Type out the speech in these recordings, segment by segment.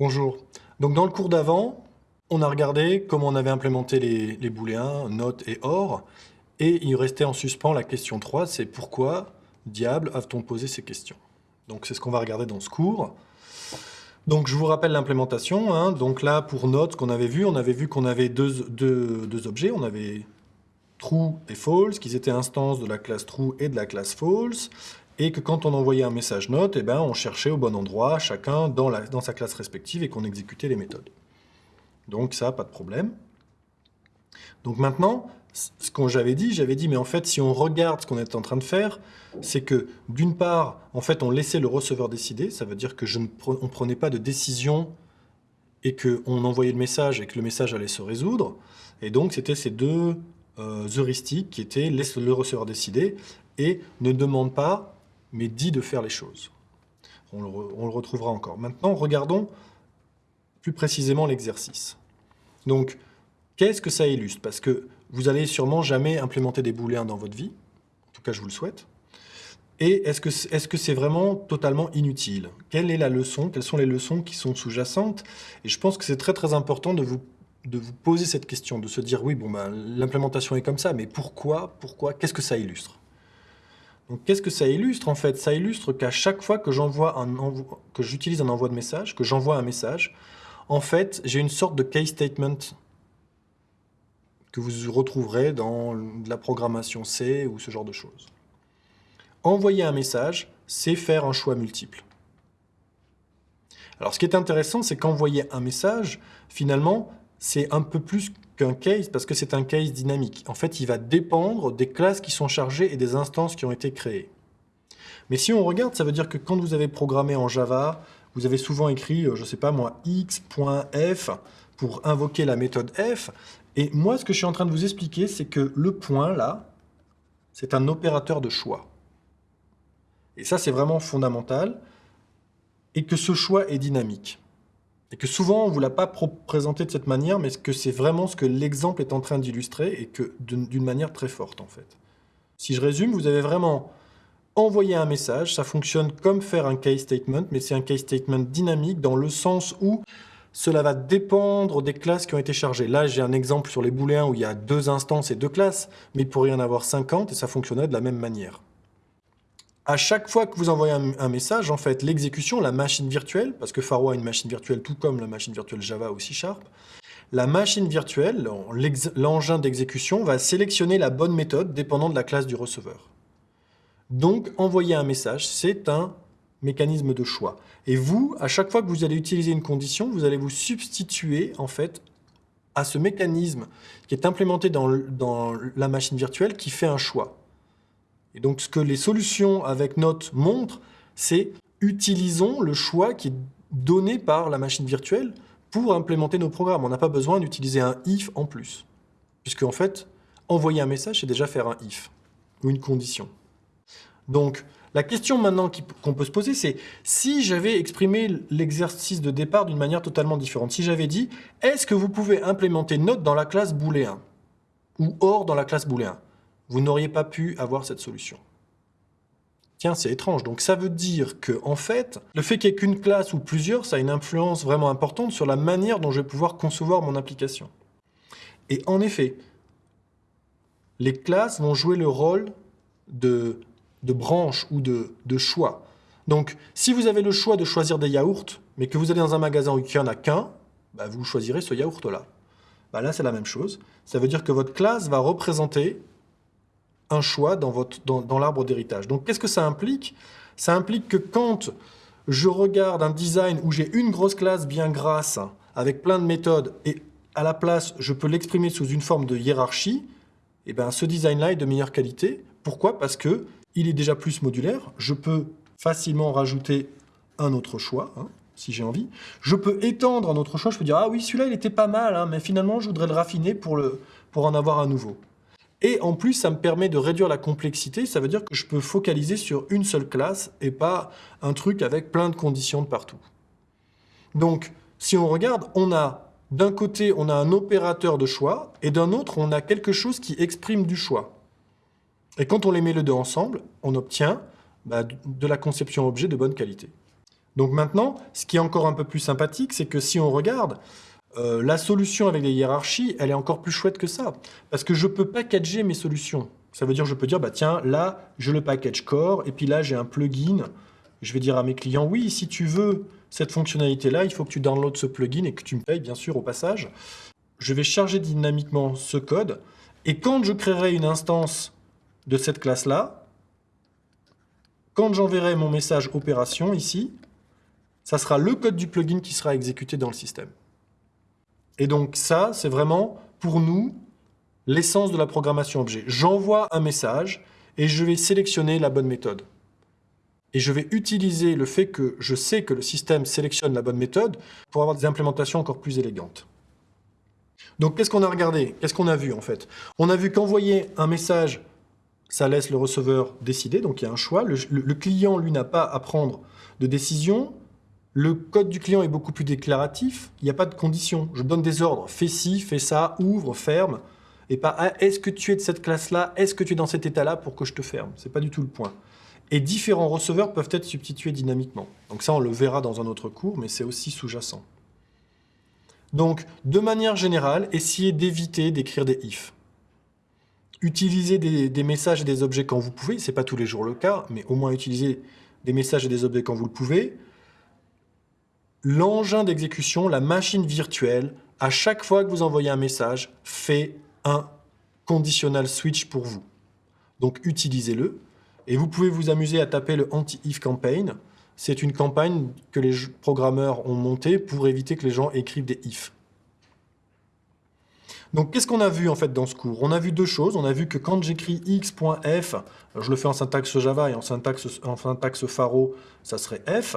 Bonjour. Donc dans le cours d'avant, on a regardé comment on avait implémenté les, booléens not et or, et il restait en suspens la question 3, c'est pourquoi, diable, a-t-on posé ces questions? Donc c'est ce qu'on va regarder dans ce cours. Donc je vous rappelle l'implémentation. Hein. Donc là, pour note, qu'on avait vu, on avait vu qu'on avait deux, deux, objets. On avait true et false, qui étaient instances de la classe true et de la classe false, et que quand on envoyait un message note, eh ben, on cherchait au bon endroit, chacun dans, la, dans sa classe respective, et qu'on exécutait les méthodes. Donc ça, pas de problème. Donc maintenant, ce qu'on j'avais dit, j'avais dit, mais en fait, si on regarde ce qu'on est en train de faire, c'est que, d'une part, en fait, on laissait le receveur décider, ça veut dire que je ne on prenait pas de décision et qu'on envoyait le message et que le message allait se résoudre. Et donc, c'était ces deux euh, heuristiques qui étaient laisse le receveur décider et ne demande pas, mais dit de faire les choses. On le, retrouvera encore. Maintenant, regardons plus précisément l'exercice. Donc, qu'est-ce que ça illustre? Parce que vous allez sûrement jamais implémenter des booléens dans votre vie. En tout cas, je vous le souhaite. Et est-ce que c'est -ce c'est vraiment totalement inutile? Quelle est la leçon? Quelles sont les leçons qui sont sous-jacentes? Et je pense que c'est très très important de vous, de vous poser cette question, de se dire, oui, bon, ben, l'implémentation est comme ça, mais pourquoi Pourquoi Qu'est-ce que ça illustre? Donc, qu'est-ce que ça illustre en fait? Ça illustre qu'à chaque fois que j'utilise un envoi de message, que j'envoie un message, en fait, j'ai une sorte de case statement que vous retrouverez dans la programmation C ou ce genre de choses. Envoyer un message, c'est faire un choix multiple. Alors ce qui est intéressant, c'est qu'envoyer un message, finalement, c'est un peu plus qu'un case, parce que c'est un case dynamique. En fait, il va dépendre des classes qui sont chargées et des instances qui ont été créées. Mais si on regarde, ça veut dire que quand vous avez programmé en Java, vous avez souvent écrit, euh, je ne sais pas moi, x.f pour invoquer la méthode f, et moi, ce que je suis en train de vous expliquer, c'est que le point, là, c'est un opérateur de choix. Et ça, c'est vraiment fondamental. Et que ce choix est dynamique. Et que souvent, on ne vous l'a pas présenté de cette manière, mais que c'est vraiment ce que l'exemple est en train d'illustrer, et que d'une manière très forte, en fait. Si je résume, vous avez vraiment envoyé un message, ça fonctionne comme faire un case statement, mais c'est un case statement dynamique dans le sens où cela va dépendre des classes qui ont été chargées. Là, j'ai un exemple sur les booléens où il y a deux instances et deux classes, mais il pourrait y en avoir 50 et ça fonctionnerait de la même manière. À chaque fois que vous envoyez un, message, en fait, l'exécution, la machine virtuelle, parce que Pharo a une machine virtuelle tout comme la machine virtuelle Java aussi Sharp, la machine virtuelle, l'engin d'exécution, va sélectionner la bonne méthode dépendant de la classe du receveur. Donc, envoyer un message, c'est un mécanisme de choix. Et vous, à chaque fois que vous allez utiliser une condition, vous allez vous substituer en fait à ce mécanisme qui est implémenté dans la machine virtuelle qui fait un choix. Et donc ce que les solutions avec Note montrent, c'est utilisons le choix qui est donné par la machine virtuelle pour implémenter nos programmes. On n'a pas besoin d'utiliser un if en plus. Puisque en fait, envoyer un message, c'est déjà faire un if, ou une condition. Donc, la question maintenant qu'on peut se poser, c'est si j'avais exprimé l'exercice de départ d'une manière totalement différente, si j'avais dit « est-ce que vous pouvez implémenter note dans la classe booléen » ou « or dans la classe booléen », vous n'auriez pas pu avoir cette solution. Tiens, c'est étrange. Donc ça veut dire que, en fait, le fait qu'il n'y ait qu'une classe ou plusieurs, ça a une influence vraiment importante sur la manière dont je vais pouvoir concevoir mon application. Et en effet, les classes vont jouer le rôle de de branche ou de, choix. Donc, si vous avez le choix de choisir des yaourts, mais que vous allez dans un magasin où il n'y en a qu'un, bah, vous choisirez ce yaourt-là. Bah, là, c'est la même chose. Ça veut dire que votre classe va représenter un choix dans, dans l'arbre d'héritage. Donc, qu'est-ce que ça implique? Ça implique que quand je regarde un design où j'ai une grosse classe bien grasse, avec plein de méthodes, et à la place, je peux l'exprimer sous une forme de hiérarchie, et eh ben, ce design-là est de meilleure qualité. Pourquoi? Parce que il est déjà plus modulaire. Je peux facilement rajouter un autre choix, hein, si j'ai envie. Je peux étendre un autre choix. Je peux dire, ah oui, celui-là, il était pas mal, hein, mais finalement, je voudrais le raffiner pour, le, pour en avoir un nouveau. Et en plus, ça me permet de réduire la complexité. Ça veut dire que je peux focaliser sur une seule classe et pas un truc avec plein de conditions de partout. Donc, si on regarde, on a d'un côté, on a un opérateur de choix, et d'un autre, on a quelque chose qui exprime du choix. Et quand on les met les deux ensemble, on obtient bah, de la conception objet de bonne qualité. Donc maintenant, ce qui est encore un peu plus sympathique, c'est que si on regarde, euh, la solution avec les hiérarchies, elle est encore plus chouette que ça. Parce que je peux packager mes solutions. Ça veut dire je peux dire, bah tiens, là, je le package core, et puis là, j'ai un plugin. Je vais dire à mes clients, oui, si tu veux cette fonctionnalité-là, il faut que tu downloads ce plugin et que tu me payes, bien sûr, au passage. Je vais charger dynamiquement ce code, et quand je créerai une instance de cette classe-là, quand j'enverrai mon message opération ici, ça sera le code du plugin qui sera exécuté dans le système. Et donc ça, c'est vraiment, pour nous, l'essence de la programmation objet. J'envoie un message et je vais sélectionner la bonne méthode. Et je vais utiliser le fait que je sais que le système sélectionne la bonne méthode pour avoir des implémentations encore plus élégantes. Donc qu'est-ce qu'on a regardé? Qu'est-ce qu'on a vu en fait? On a vu qu'envoyer un message, ça laisse le receveur décider, donc il y a un choix. Le, le client, lui, n'a pas à prendre de décision. Le code du client est beaucoup plus déclaratif, il n'y a pas de conditions. Je donne des ordres, fais ci, fais ça, ouvre, ferme, et pas ah, est-ce que tu es de cette classe-là, est-ce que tu es dans cet état-là pour que je te ferme? C'est pas du tout le point. Et différents receveurs peuvent être substitués dynamiquement. Donc ça, on le verra dans un autre cours, mais c'est aussi sous-jacent. Donc, de manière générale, essayez d'éviter d'écrire des if. Utilisez des, messages et des objets quand vous pouvez, c'est pas tous les jours le cas, mais au moins utilisez des messages et des objets quand vous le pouvez l'engin d'exécution, la machine virtuelle, à chaque fois que vous envoyez un message, fait un conditional switch pour vous. Donc utilisez-le. Et vous pouvez vous amuser à taper le anti-if campaign. C'est une campagne que les programmeurs ont montée pour éviter que les gens écrivent des if. Donc qu'est-ce qu'on a vu en fait dans ce cours? On a vu deux choses. On a vu que quand j'écris x.f, je le fais en syntaxe Java et en syntaxe, en syntaxe Faro, ça serait f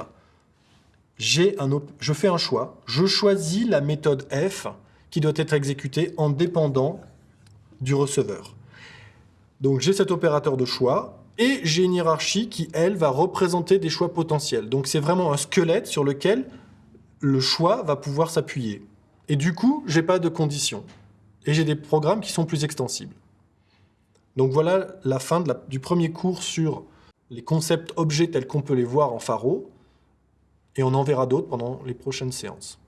un je fais un choix, je choisis la méthode f qui doit être exécutée en dépendant du receveur. Donc j'ai cet opérateur de choix et j'ai une hiérarchie qui, elle, va représenter des choix potentiels. Donc c'est vraiment un squelette sur lequel le choix va pouvoir s'appuyer. Et du coup, j'ai pas de conditions. Et j'ai des programmes qui sont plus extensibles. Donc voilà la fin du premier cours sur les concepts objets tels qu'on peut les voir en Faro et on en verra d'autres pendant les prochaines séances.